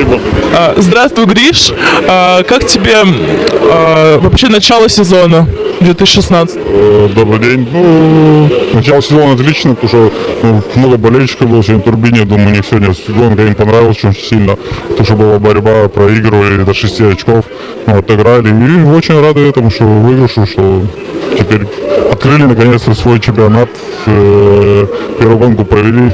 Спасибо. А, Здравствуй, Гриш. А, Как тебе а, вообще начало сезона 2016? Э, Добрый день. Ну, начало сезона отлично, потому что ну, много болельщиков было сегодня в Турбине. Думаю, у них сегодня гонка им понравилась очень сильно. Потому что была борьба, проигрывали до 6 очков, ну, отыграли. И очень рады этому, что выигрышу, что теперь открыли наконец-то свой чемпионат. Э, Первую гонку провели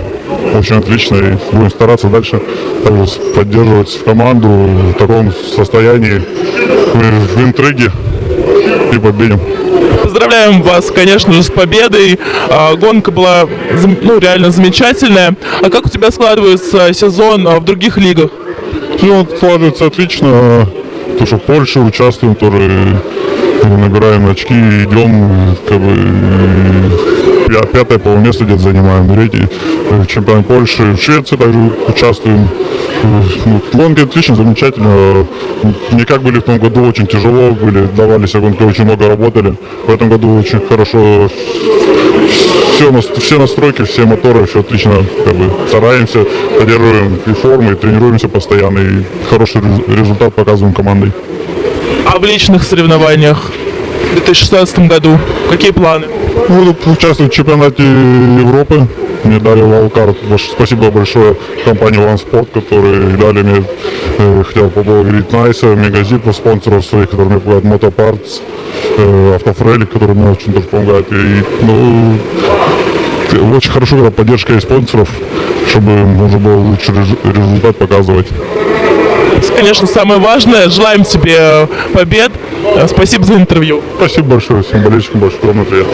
очень отлично и будем стараться дальше также поддерживать команду в таком состоянии, в, интриге и победим. Поздравляем вас, конечно же, с победой. А, Гонка была ну, реально замечательная. А как у тебя складывается сезон а, в других лигах? Все складывается отлично. То, что в Польше участвуем, тоже набираем очки, идем, как бы пя- пятое, по место где-то занимаем, третий э, чемпион Польши, в Швеции также участвуем. Э, ну, Гонки отлично, замечательно. Не как были в том году, очень тяжело были, давались гонки, очень много работали. В этом году очень хорошо все, все настройки, все моторы, все отлично, как бы стараемся, поддерживаем и формы, и тренируемся постоянно, и хороший рез- результат показываем командой. А в личных соревнованиях в 2016 году какие планы? Буду участвовать в чемпионате Европы, мне дали валкарт. Спасибо большое компании One Sport, которые дали мне, э, хотел поблагодарить Найса, Мегазипа, спонсоров своих, которые мне помогают, Мотопартс, э, Автофрелик, который мне очень тоже помогает. И, ну, т- очень хорошо, когда поддержка из спонсоров, чтобы можно было лучший рез- результат показывать. Конечно, самое важное. Желаем тебе э, побед. Э, Спасибо за интервью. Спасибо большое всем болельщикам, огромное привет.